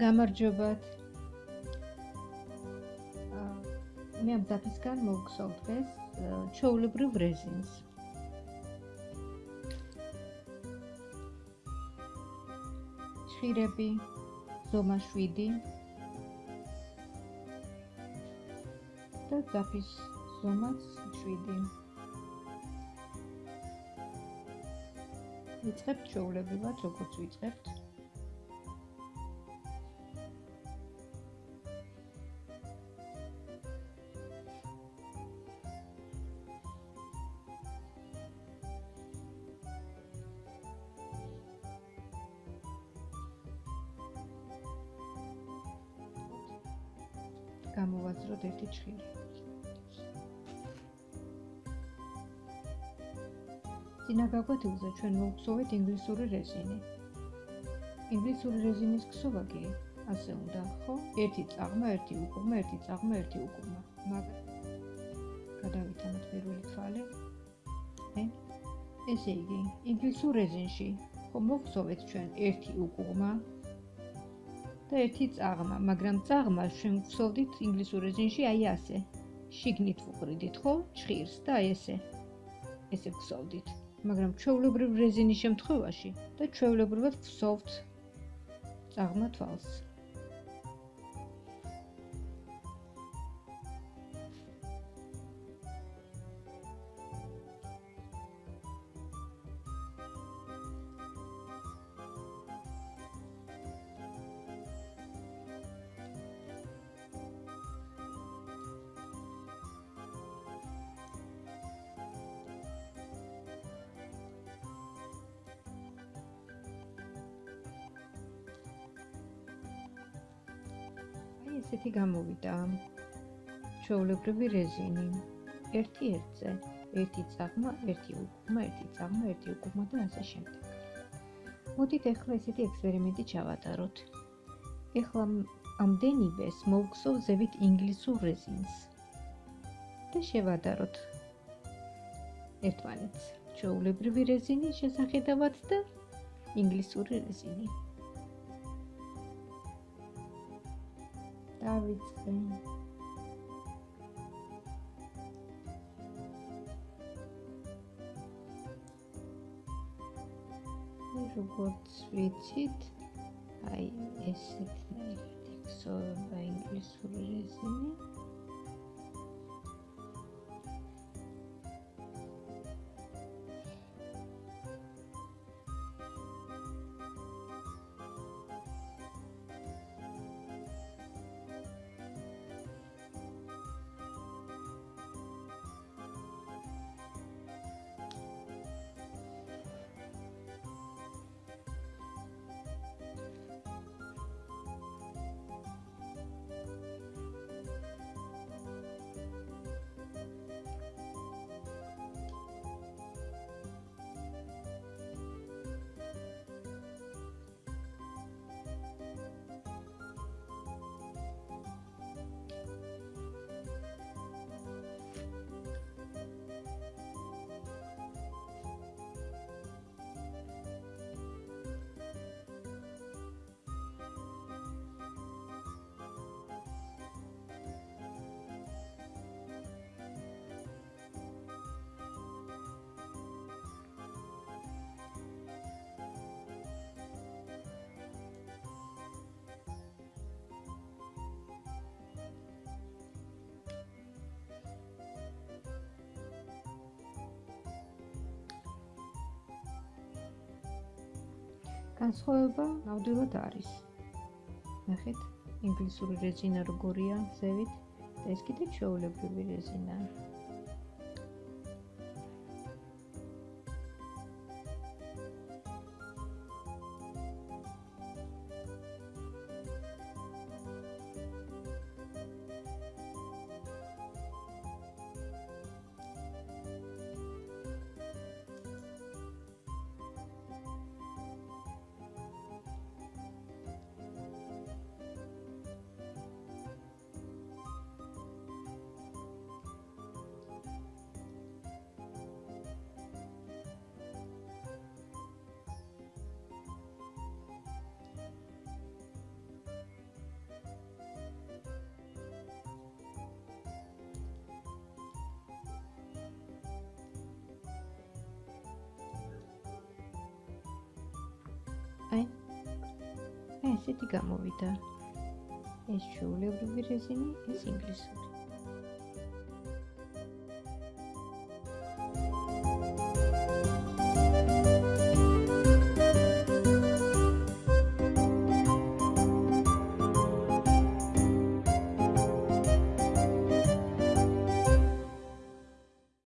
გამარჯობათ. მე ამ დაფისგან მოგხსოვთ დღეს ჩაულებრივ რეზინს. შირები ზომა 7 და დაფის ზომაც 7. ვიწყებთ ჩაულებრივად, როგორც ვიწყებთ. გამოვაძროთ ერთი ჭხილი. ძინაგაგვეთილზე ჩვენ მოვხსოვეთ ინგლისური რეზინი. ინგლისური რეზინის ქსოვაგი ასე უნდა, ხო? ერთი წაღმა, ერთი უკუღმა, ერთი წაღმა, ერთი უკუღმა. მაგრამ გადავითანოთ პირველი თვალი. ე? ესე იგი, ინგლისურ რეზინში ხო მოვხსოვეთ ჩვენ ერთი უკუღმა, და ერთი წაღმა, მაგრამ წაღმა ჩვენ ვსოვდით ინგლისურ რეზინში აი ასე. შიგნით ვუყრიდით, ხო? ჭხირს და აი ესე. ესე ვსოვდით. მაგრამ ჩვეულებრივ რეზინის შემთხვევაში და ჩვეულებრივად ვსოვთ წაღმა თვალს. ესეთი გამოვიდა. ჩაოლებრივი რეზინი. ერთი ერთზე. ერთი წაღმა ერთი უკუღმა ერთი წაღმა ერთი უკუღმა და ასე შემდეგ. მოდით ახლა ესეთი ექსპერიმენტი ჩავატაროთ. ახლა ამდენივეს მოვგსოვ ზევით ინგლისურ რეზინს. და შევადაროთ. ერთმანეთს. ჩაოლებრივი რეზინი შესახედავად და ინგლისური რეზინი დავიწყე. როგორც ვიცით, აი ესეთი ექსოება ინგლისური რეზინი. განსხვავება ნამდვილად არის. ნახეთ, ინგლისური რეზინა როგორია ზევით და ეს კიდე ჩვეულებრივი რეზინაა. აი აი ესეთი გამოვიდა. ეს ჩვეულებრივი რეზინი ეს ინგლისური